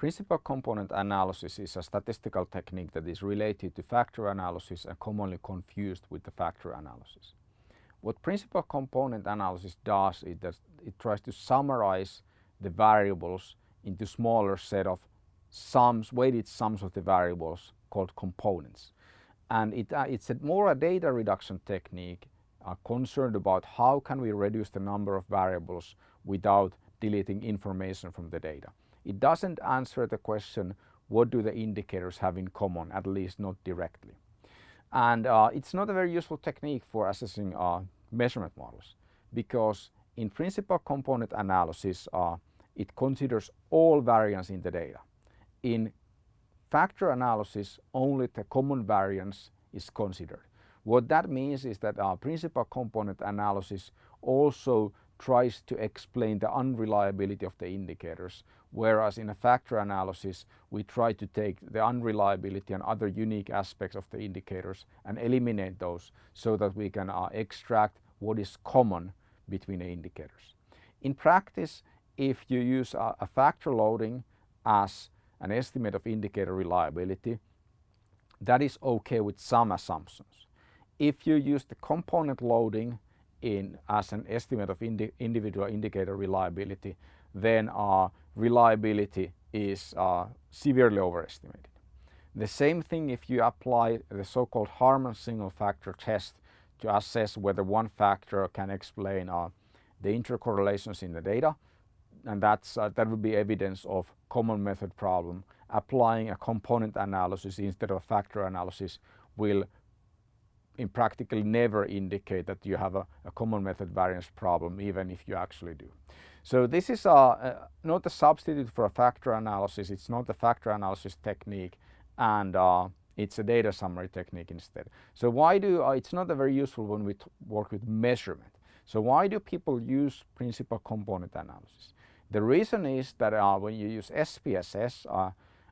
Principal component analysis is a statistical technique that is related to factor analysis and commonly confused with the factor analysis. What principal component analysis does is that it tries to summarize the variables into smaller set of sums, weighted sums of the variables called components. And it, uh, it's a more a data reduction technique uh, concerned about how can we reduce the number of variables without deleting information from the data. It doesn't answer the question what do the indicators have in common, at least not directly. And uh, it's not a very useful technique for assessing uh, measurement models because in principal component analysis uh, it considers all variance in the data. In factor analysis only the common variance is considered. What that means is that our principal component analysis also tries to explain the unreliability of the indicators, whereas in a factor analysis we try to take the unreliability and other unique aspects of the indicators and eliminate those so that we can uh, extract what is common between the indicators. In practice, if you use a, a factor loading as an estimate of indicator reliability, that is okay with some assumptions. If you use the component loading in as an estimate of indi individual indicator reliability, then uh, reliability is uh, severely overestimated. The same thing if you apply the so-called Harman single factor test to assess whether one factor can explain uh, the intercorrelations in the data and that's, uh, that would be evidence of common method problem. Applying a component analysis instead of factor analysis will in practically never indicate that you have a, a, common method variance problem even if you actually do. So this is a, not a substitute for a factor analysis, it's not a factor analysis technique and uh, it's a data summary technique instead. So why do, uh, it's not a very useful when we work with measurement. So why do people use principal component analysis? The reason is that uh, when you use SPSS uh,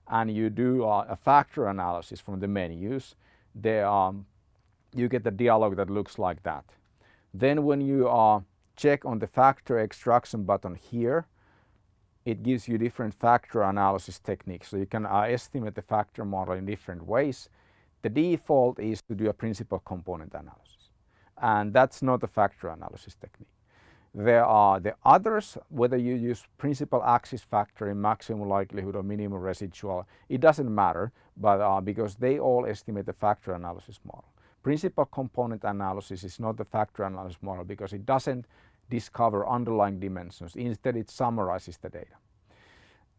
and you do uh, a factor analysis from the menus, the um, you get the dialog that looks like that. Then when you uh, check on the factor extraction button here, it gives you different factor analysis techniques. So you can uh, estimate the factor model in different ways. The default is to do a principal component analysis. And that's not a factor analysis technique. There are the others, whether you use principal axis factor in maximum likelihood or minimum residual, it doesn't matter, but uh, because they all estimate the factor analysis model. Principal component analysis is not the factor analysis model because it doesn't discover underlying dimensions. Instead, it summarizes the data.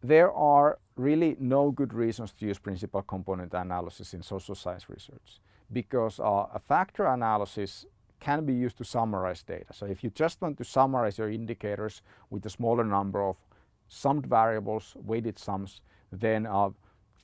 There are really no good reasons to use principal component analysis in social science research because uh, a factor analysis can be used to summarize data. So if you just want to summarize your indicators with a smaller number of summed variables, weighted sums, then uh,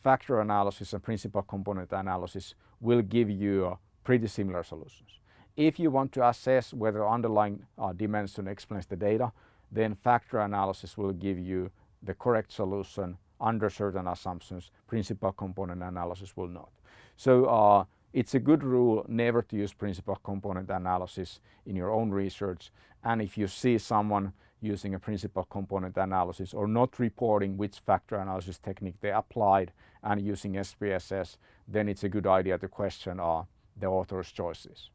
factor analysis and principal component analysis will give you pretty similar solutions. If you want to assess whether underlying uh, dimension explains the data, then factor analysis will give you the correct solution under certain assumptions. Principal component analysis will not. So uh, it's a good rule never to use principal component analysis in your own research. And if you see someone using a principal component analysis or not reporting which factor analysis technique they applied and using SPSS, then it's a good idea to question uh, the author's choices.